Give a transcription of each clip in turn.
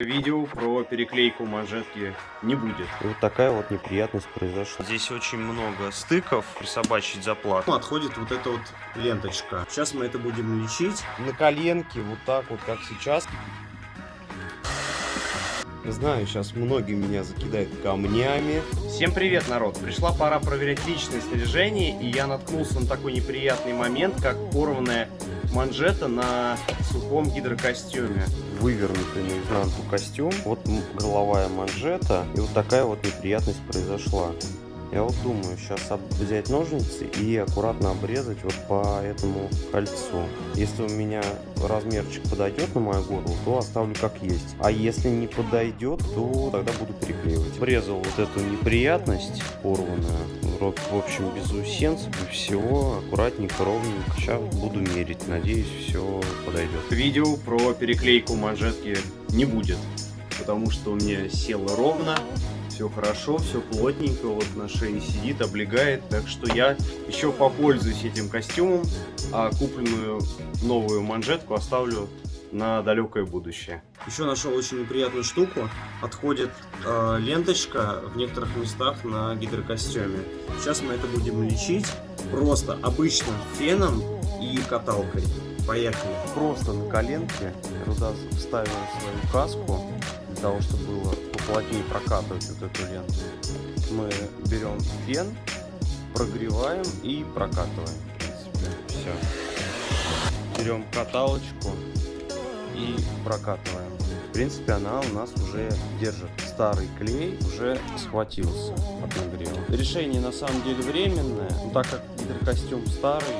Видео про переклейку манжетки не будет. И вот такая вот неприятность произошла. Здесь очень много стыков, присобачить заплату. Отходит вот эта вот ленточка. Сейчас мы это будем лечить. На коленке, вот так вот, как сейчас. Знаю, сейчас многие меня закидают камнями. Всем привет, народ! Пришла пора проверять личное снаряжение, и я наткнулся на такой неприятный момент, как порванная манжета на сухом гидрокостюме. Вывернутый наизнанку костюм, вот головая манжета, и вот такая вот неприятность произошла. Я вот думаю, сейчас взять ножницы и аккуратно обрезать вот по этому кольцу. Если у меня размерчик подойдет на мою голову, то оставлю как есть. А если не подойдет, то тогда буду переклеивать. Обрезал вот эту неприятность порванную. В общем, без усенцев и всего. Аккуратненько, ровненько. Сейчас буду мерить. Надеюсь, все подойдет. Видео про переклейку манжетки не будет. Потому что у меня село ровно, все хорошо, все плотненько, вот на шее сидит, облегает, так что я еще попользуюсь этим костюмом, а купленную новую манжетку оставлю на далекое будущее. Еще нашел очень неприятную штуку. Отходит э, ленточка в некоторых местах на гидрокостюме. Сейчас мы это будем лечить просто обычным феном и каталкой. Поехали. Просто на коленке туда вставил свою каску того, чтобы было поплотнее прокатывать вот эту ленту. Мы берем фен, прогреваем и прокатываем. В принципе, все. Берем каталочку и прокатываем. В принципе, она у нас уже держит. Старый клей уже схватился от нагрева. Решение на самом деле временное, но так как гидрокостюм старый,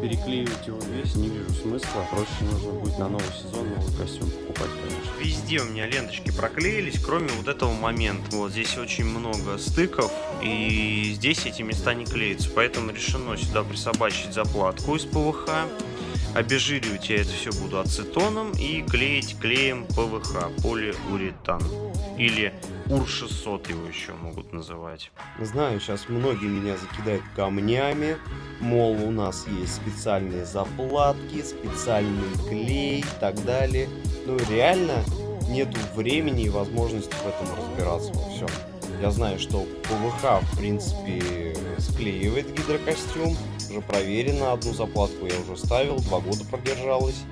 переклеивать его весь не вижу смысла. Проще нужно будет на новый сезон новый костюм покупать, конечно. Везде у меня ленточки проклеились, кроме вот этого момента. Вот здесь очень много стыков, и здесь эти места не клеятся. Поэтому решено сюда присобачить заплатку из ПВХ. Обезжиривать я это все буду ацетоном и клеить клеем ПВХ, полиуретан. Или УР-600 его еще могут называть. Знаю, сейчас многие меня закидают камнями, мол, у нас есть специальные заплатки, специальный клей и так далее. Ну, реально нету времени и возможности в этом разбираться во всем. Я знаю, что ПВХ, в принципе, склеивает гидрокостюм. Уже проверено, одну заплатку я уже ставил, два года продержалась.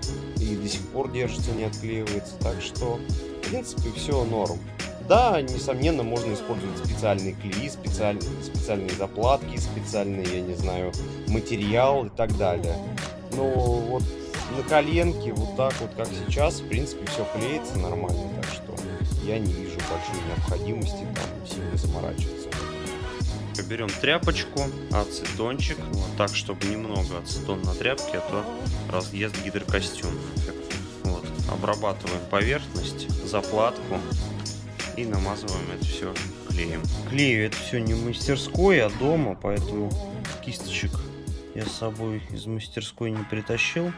И до сих пор держится, не отклеивается. Так что, в принципе, все норм. Да, несомненно, можно использовать специальные клеи, специальные, специальные заплатки, специальный, я не знаю, материал и так далее. Но вот на коленке, вот так вот, как сейчас, в принципе, все клеится нормально, так что я не вижу большой необходимости там сильно заморачиваться. Берем тряпочку, ацетончик, вот так, чтобы немного ацетон на тряпке, а то разъест гидрокостюм. Вот. Обрабатываем поверхность, заплатку и намазываем это все клеем. Клею это все не в мастерской, а дома, поэтому кисточек я с собой из мастерской не притащил.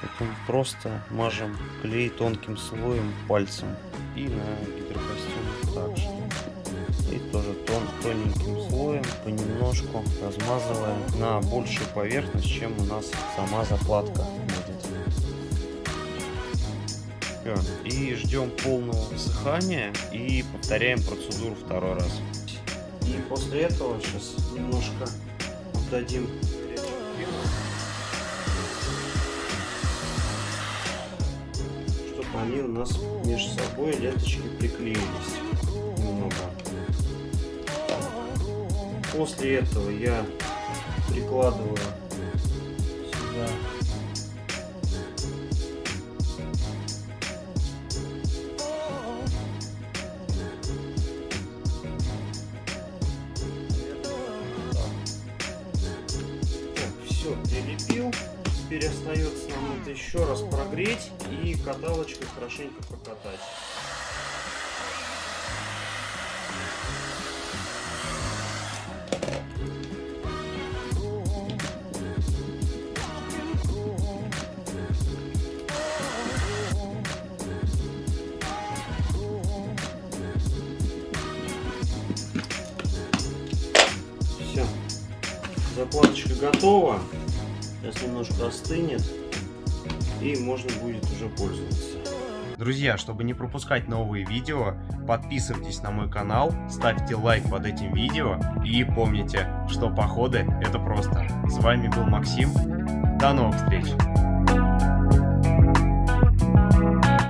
Поэтому просто мажем клей тонким слоем пальцем и на гидрокостюм также. И тоже тон, тоненьким слоем понемножку размазываем на большую поверхность, чем у нас сама закладка будет. И ждем полного высыхания и повторяем процедуру второй раз. И после этого сейчас немножко отдадим чтобы они у нас между собой ленточки приклеились После этого я прикладываю сюда прилепил. Теперь остается нам это еще раз прогреть и каталочкой хорошенько прокатать. Заплаточка готова. Сейчас немножко остынет и можно будет уже пользоваться. Друзья, чтобы не пропускать новые видео, подписывайтесь на мой канал, ставьте лайк под этим видео и помните, что походы это просто. С вами был Максим, до новых встреч!